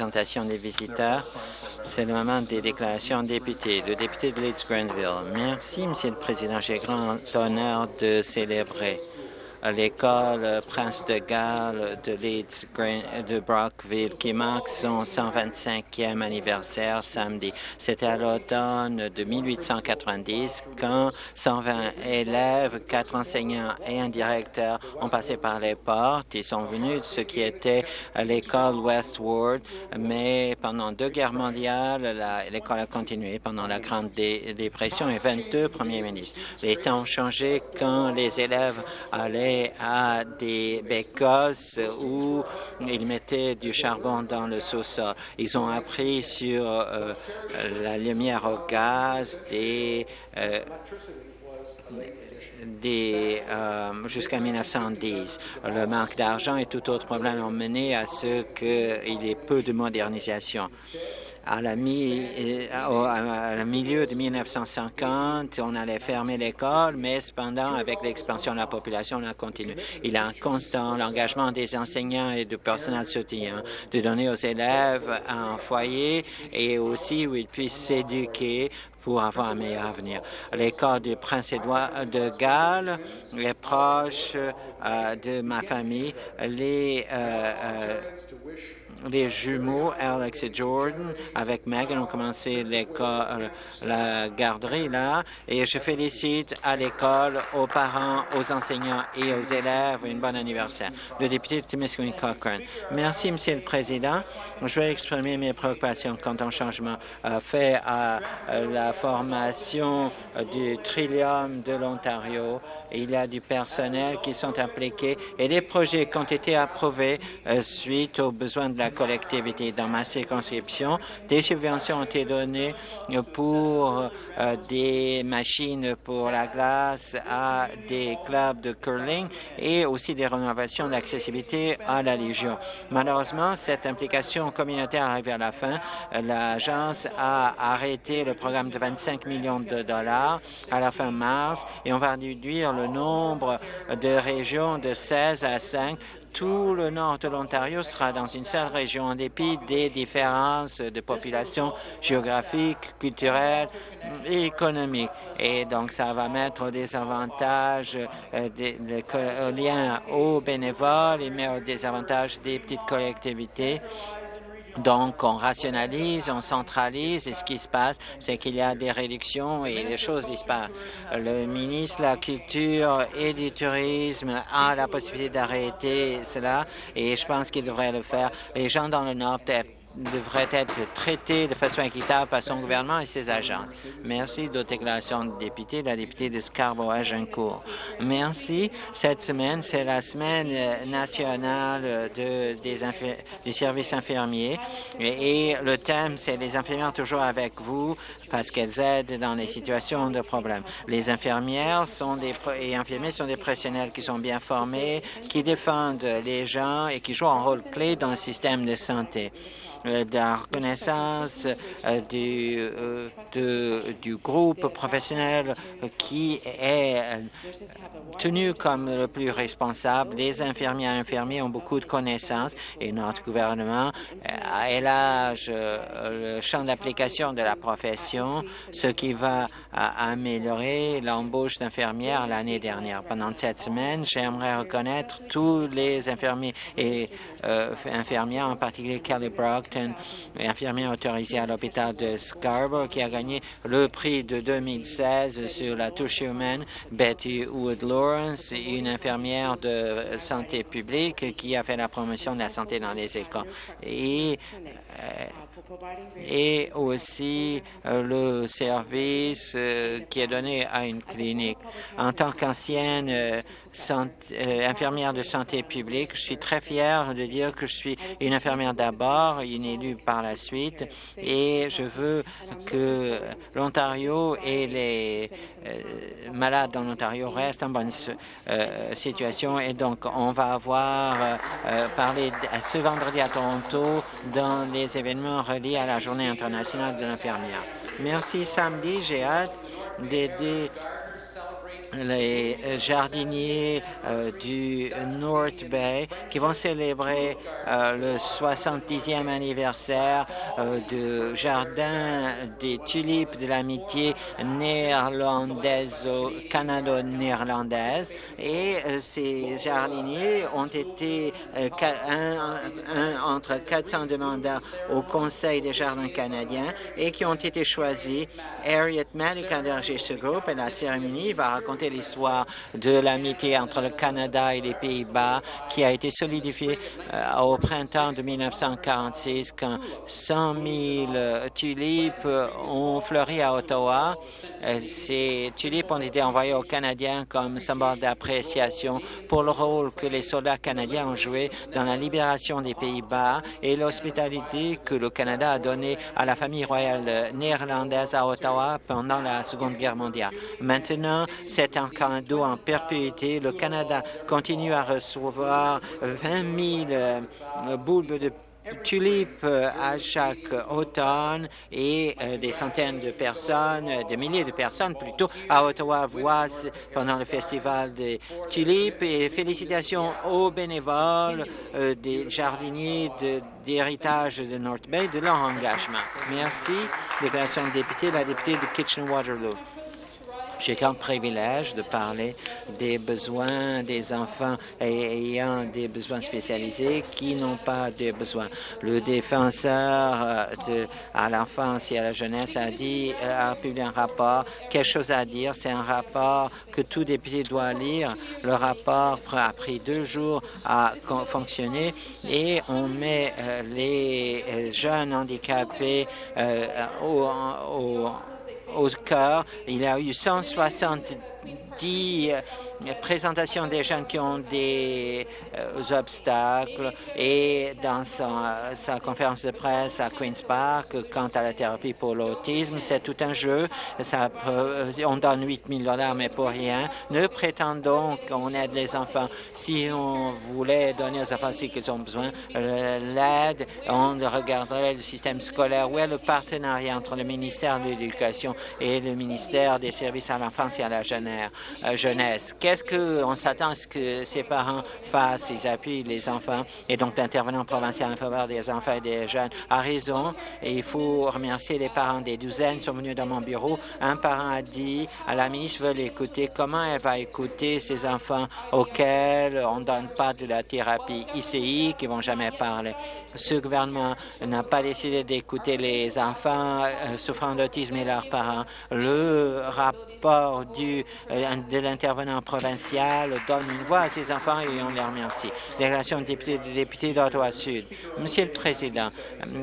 présentation des visiteurs. C'est le moment des déclarations députés. Le député de Leeds-Grenville. Merci, Monsieur le Président. J'ai grand honneur de célébrer l'école Prince de Galles de Leeds de Brockville qui marque son 125e anniversaire samedi. C'était à l'automne de 1890 quand 120 élèves, quatre enseignants et un directeur ont passé par les portes. Ils sont venus de ce qui était l'école Westward, mais pendant deux guerres mondiales, l'école a continué pendant la Grande Dépression et 22 premiers ministres. Les temps ont changé quand les élèves allaient à des bécosses où ils mettaient du charbon dans le sous-sol. Ils ont appris sur euh, la lumière au gaz, des, euh, euh, jusqu'à 1910. Le manque d'argent et tout autre problème ont mené à ce qu'il y ait peu de modernisation à la, mi, à la milieu de 1950, on allait fermer l'école, mais cependant, avec l'expansion de la population, on a continué. Il a un constant l'engagement des enseignants et du personnel soutien de donner aux élèves un foyer et aussi où ils puissent s'éduquer pour avoir un meilleur avenir. L'école du Prince-Édouard de Galles, les proches euh, de ma famille, les euh, euh, les jumeaux Alex et Jordan avec Megan ont commencé l'école, la garderie là et je félicite à l'école, aux parents, aux enseignants et aux élèves un bon anniversaire. Le député de Timiskaming Cochrane. Merci, Monsieur le Président. Je vais exprimer mes préoccupations quant au changement euh, fait à euh, la formation euh, du Trillium de l'Ontario. Il y a du personnel qui sont impliqués et des projets qui ont été approuvés suite aux besoins de la collectivité. Dans ma circonscription, des subventions ont été données pour euh, des machines pour la glace à des clubs de curling et aussi des rénovations d'accessibilité à la Légion. Malheureusement, cette implication communautaire arrive à la fin. L'agence a arrêté le programme de 25 millions de dollars à la fin mars et on va réduire le nombre de régions de 16 à 5 tout le nord de l'Ontario sera dans une seule région en dépit des différences de population géographiques, culturelles et économiques. Et donc, ça va mettre des avantages euh, des, liens aux bénévoles et met des avantages des petites collectivités donc, on rationalise, on centralise et ce qui se passe, c'est qu'il y a des réductions et les choses disparaissent. Le ministre de la Culture et du Tourisme a la possibilité d'arrêter cela et je pense qu'il devrait le faire. Les gens dans le Nord devrait être traité de façon équitable par son gouvernement et ses agences. Merci. D'autres déclarations de députés, la députée de Scarborough-Agincourt. Merci. Cette semaine, c'est la semaine euh, nationale de, des, des, services infirmiers et, le thème, c'est les infirmières toujours avec vous parce qu'elles aident dans les situations de problème. Les infirmières sont des, et infirmiers sont des professionnels qui sont bien formés, qui défendent les gens et qui jouent un rôle clé dans le système de santé. Euh, la reconnaissance euh, du, euh, du groupe professionnel qui est tenu comme le plus responsable. Les infirmiers et infirmiers ont beaucoup de connaissances et notre gouvernement élarge le champ d'application de la profession, ce qui va améliorer l'embauche d'infirmières l'année dernière. Pendant cette semaine, j'aimerais reconnaître tous les infirmiers et infirmières, en particulier Kelly Brock, infirmière autorisée à l'hôpital de Scarborough, qui a gagné le prix de 2016 sur la touche humaine, Betty Wood Lawrence, une infirmière de santé publique qui a fait la promotion de la santé dans les écoles. Et, euh, et aussi euh, le service euh, qui est donné à une clinique. En tant qu'ancienne euh, infirmière de santé publique. Je suis très fière de dire que je suis une infirmière d'abord, une élue par la suite, et je veux que l'Ontario et les malades dans l'Ontario restent en bonne situation. Et donc, on va avoir parlé ce vendredi à Toronto dans les événements à la Journée internationale de l'infirmière. Merci. Samedi, j'ai hâte d'aider les jardiniers euh, du North Bay qui vont célébrer euh, le 70e anniversaire euh, du Jardin des tulipes de l'amitié néerlandaise canado-néerlandaise. Et ces jardiniers ont été entre 400 demandeurs au Conseil des jardins canadiens et qui ont été choisis. Harriet Malik a dirigé ce groupe et la cérémonie va raconter l'histoire de l'amitié entre le Canada et les Pays-Bas qui a été solidifiée euh, au printemps de 1946 quand 100 000 euh, tulipes ont fleuri à Ottawa. Euh, ces tulipes ont été envoyées aux Canadiens comme symbole d'appréciation pour le rôle que les soldats canadiens ont joué dans la libération des Pays-Bas et l'hospitalité que le Canada a donnée à la famille royale néerlandaise à Ottawa pendant la Seconde Guerre mondiale. Maintenant, cette un cadeau en perpétuité. Le Canada continue à recevoir 20 000 euh, bulbes de tulipes euh, à chaque automne et euh, des centaines de personnes, des milliers de personnes plutôt, à Ottawa voient pendant le festival des tulipes et félicitations aux bénévoles des jardiniers d'héritage de, North Bay de leur engagement. Merci. Déclaration de député, la députée de Kitchener-Waterloo. J'ai comme privilège de parler des besoins des enfants ayant des besoins spécialisés qui n'ont pas de besoins. Le défenseur euh, de, à l'enfance et à la jeunesse a dit, euh, a publié un rapport, quelque chose à dire. C'est un rapport que tout député doit lire. Le rapport a pris deux jours à fonctionner et on met euh, les jeunes handicapés au, au au cœur. Il y a eu 170 euh, présentations des jeunes qui ont des euh, obstacles et dans sa, conférence de presse à Queen's Park, quant à la thérapie pour l'autisme, c'est tout un jeu. Ça, on donne 8 000 dollars, mais pour rien. Ne prétendons qu'on aide les enfants. Si on voulait donner aux enfants ce qu'ils ont besoin, euh, l'aide, on regarderait le système scolaire. Où est le partenariat entre le ministère de l'Éducation et le ministère des Services à l'enfance et à la euh, jeunesse. Qu'est-ce qu'on s'attend à ce que ces parents fassent? Ils appuient les enfants et donc l'intervenant provincial en faveur des enfants et des jeunes a raison et il faut remercier les parents. Des douzaines sont venus dans mon bureau. Un parent a dit à la ministre veut l'écouter. Comment elle va écouter ces enfants auxquels on ne donne pas de la thérapie ICI qui vont jamais parler? Ce gouvernement n'a pas décidé d'écouter les enfants euh, souffrant d'autisme et leurs parents. Le rapport du, euh, de l'intervenant provincial donne une voix à ces enfants et on les remercie. Déclaration de député, de député d'Ottawa-Sud. Monsieur le Président,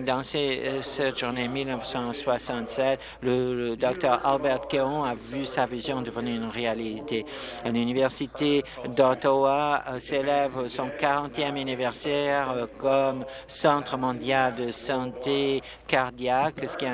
dans euh, cette journée 1967, le, le Dr Albert Keon a vu sa vision devenir une réalité. L'Université d'Ottawa euh, célèbre son 40e anniversaire comme Centre mondial de santé cardiaque, ce qui a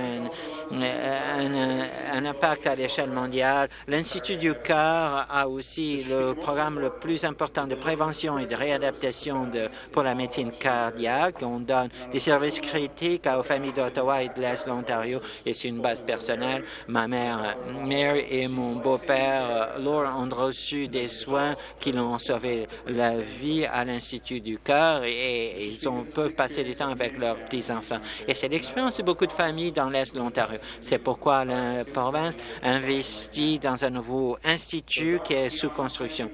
un impact à l'échelle mondiale. L'Institut du cœur a aussi le programme le plus important de prévention et de réadaptation pour la médecine cardiaque. On donne des services critiques aux familles d'Ottawa et de l'Est de l'Ontario et c'est une base personnelle. Ma mère Mary et mon beau-père Laura ont reçu des soins qui l'ont sauvé la vie à l'Institut du cœur et, ils ont, peuvent passer du temps avec leurs petits-enfants. Et c'est l'expérience de beaucoup de familles dans l'Est de l'Ontario. C'est pourquoi la province investit dans un nouveau institut qui est sous construction.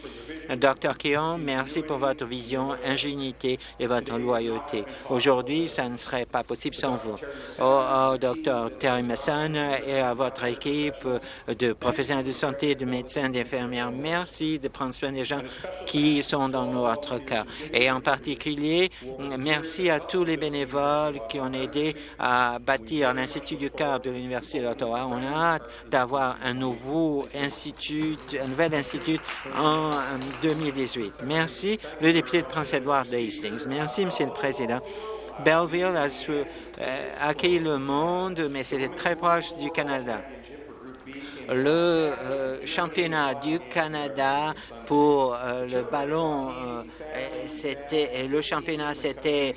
Docteur Keon, merci pour votre vision, ingéniosité et votre loyauté. Aujourd'hui, ça ne serait pas possible sans vous. Au, Docteur Terry Masson et à votre équipe de professionnels de santé, de médecins, d'infirmières, merci de prendre soin des gens qui sont dans notre cas. Et en particulier, merci à tous les bénévoles qui ont aidé à bâtir l'Institut du cœur de l'Université d'Ottawa. On a hâte d'avoir un nouveau institut, un nouvel institut en 2018. Merci, le député de Prince-Édouard de Hastings. Merci, Monsieur le Président. Belleville a euh, accueilli le monde, mais c'était très proche du Canada le euh, championnat du Canada pour euh, le ballon, euh, c'était le championnat, c'était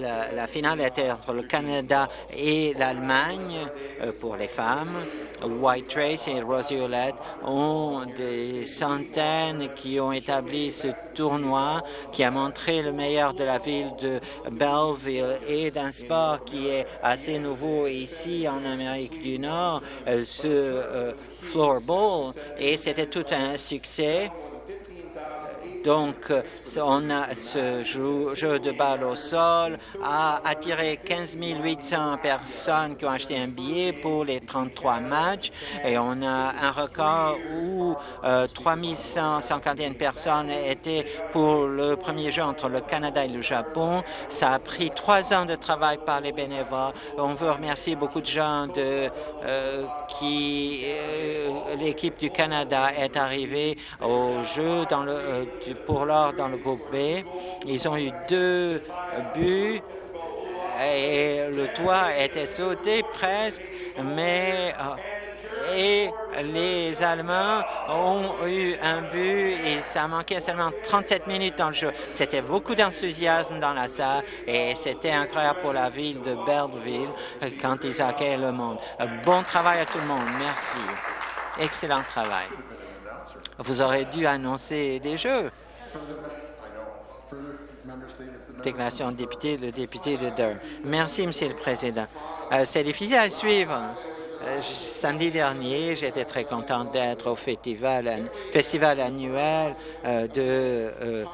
la, la, finale était entre le Canada et l'Allemagne pour les femmes. White Trace et Rosie ont des centaines qui ont établi ce tournoi qui a montré le meilleur de la ville de Belleville et d'un sport qui est assez nouveau ici en Amérique du Nord, euh, ce euh, floorball, et c'était tout un succès. Donc, euh, on a ce jeu, de balle au sol a attiré 15 800 personnes qui ont acheté un billet pour les 33 matchs et on a un record où euh, 3151 personnes étaient pour le premier jeu entre le Canada et le Japon. Ça a pris trois ans de travail par les bénévoles. On veut remercier beaucoup de gens de, euh, qui... Euh, l'équipe du Canada est arrivée au jeu dans le, pour l'or dans le groupe B. Ils ont eu deux buts et le toit était sauté presque, mais euh, et les Allemands ont eu un but et ça manquait seulement 37 minutes dans le jeu. C'était beaucoup d'enthousiasme dans la salle et c'était incroyable pour la ville de Belleville quand ils accueillent le monde. Bon travail à tout le monde. Merci. Excellent travail. Vous aurez dû annoncer des jeux. Déclaration de député, le député de Durham. Merci, Monsieur le Président. Euh, c'est difficile à suivre. Euh, samedi dernier, j'étais très content d'être au festival, festival annuel euh, de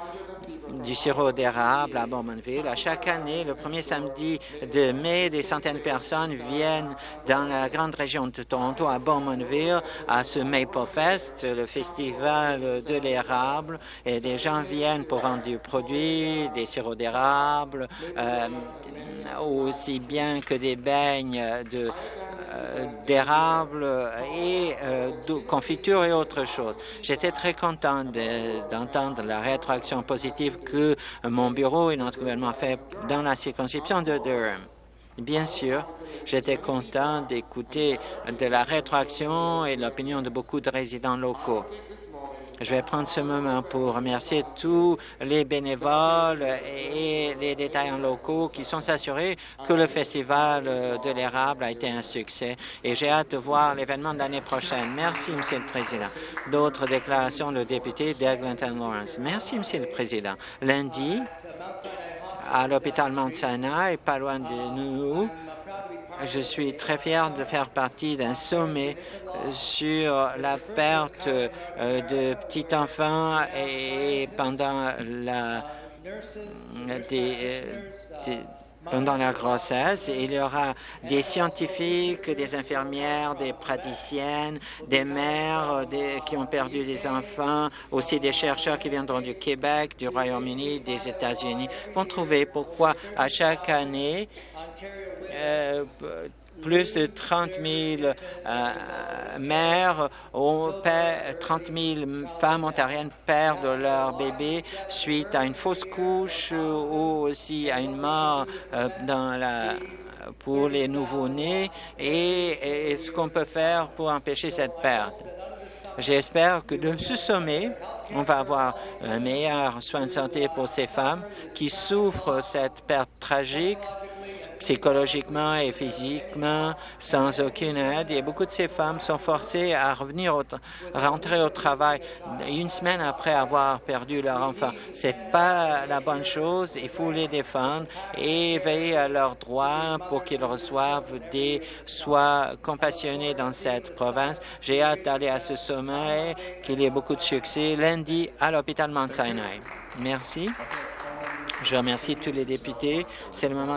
du sirop d'érable à Bowmanville. À chaque année, le premier samedi de mai, des centaines de personnes viennent dans la grande région de Toronto, à Bowmanville, à ce Maple Fest, le festival de l'érable, et des gens viennent pour rendre du produit, des sirops d'érable, euh, aussi bien que des beignes de d'érable et euh, de confiture et autre chose. J'étais très content d'entendre la rétroaction positive que mon bureau et notre gouvernement fait dans la circonscription de Durham. Bien sûr, j'étais content d'écouter de la rétroaction et l'opinion de beaucoup de résidents locaux. Je vais prendre ce moment pour remercier tous les bénévoles et les détaillants locaux qui sont assurés que le Festival de l'érable a été un succès et j'ai hâte de voir l'événement de l'année prochaine. Merci, Monsieur le Président. D'autres déclarations, le député d'Eglinton Lawrence. Merci, Monsieur le Président. Lundi, à l'hôpital Mount Sinai, pas loin de nous, je suis très fier de faire partie d'un sommet euh, sur la perte euh, de petits enfants et pendant la euh, pendant la grossesse. Il y aura des scientifiques, des infirmières, des praticiennes, des mères qui ont perdu des enfants, aussi des chercheurs qui viendront du Québec, du Royaume-Uni, des États-Unis, vont trouver pourquoi à chaque année, euh, plus de 30 000 euh, mères, ont, 30 000 femmes ontariennes perdent leur bébé suite à une fausse couche ou aussi à une mort euh, pour les nouveau-nés et, et ce qu'on peut faire pour empêcher cette perte? J'espère que de ce sommet, on va avoir un meilleur soin de santé pour ces femmes qui souffrent cette perte tragique psychologiquement et physiquement sans aucune aide. Et beaucoup de ces femmes sont forcées à revenir au rentrer au travail une semaine après avoir perdu leur enfant. C'est pas la bonne chose. Il faut les défendre et veiller à leurs droits pour qu'ils reçoivent des soins compassionnés dans cette province. J'ai hâte d'aller à ce sommet, qu'il y ait beaucoup de succès lundi à l'hôpital Mount Sinai. Merci. Je remercie tous les députés. C'est le moment